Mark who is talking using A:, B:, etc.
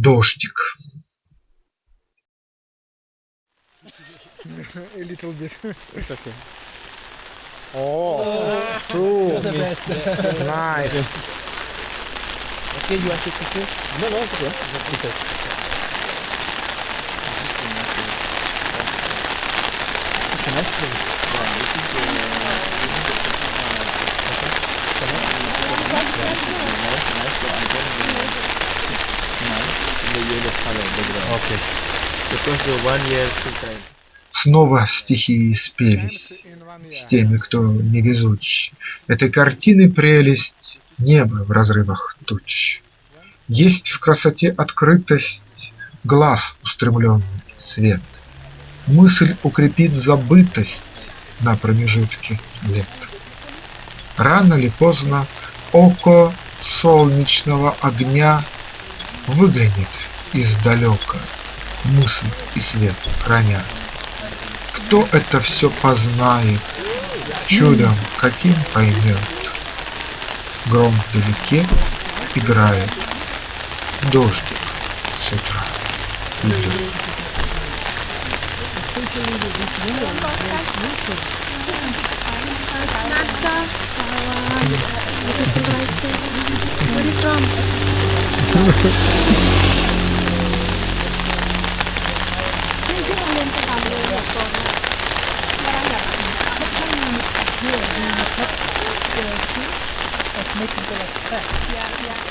A: Дождик.
B: A little bit. It's okay. Oh, true.
C: the best.
B: Nice.
C: Okay, you want to take it? No, no, it's okay. It's okay. It's a nice place.
B: Okay.
D: Because the one year full time.
A: Снова стихии спелись с теми, кто невезуч. Этой картины прелесть небо в разрывах туч. Есть в красоте открытость, глаз устремленный свет. Мысль укрепит забытость на промежутке лет. Рано ли поздно око солнечного огня Выглянет издалека, мысль и свет храня. Кто это все познает, чудом каким поймет? Гром вдалеке играет, дождик с утра идет.
E: Where are you from? idea of being a
C: of making the like
E: Yeah, yeah.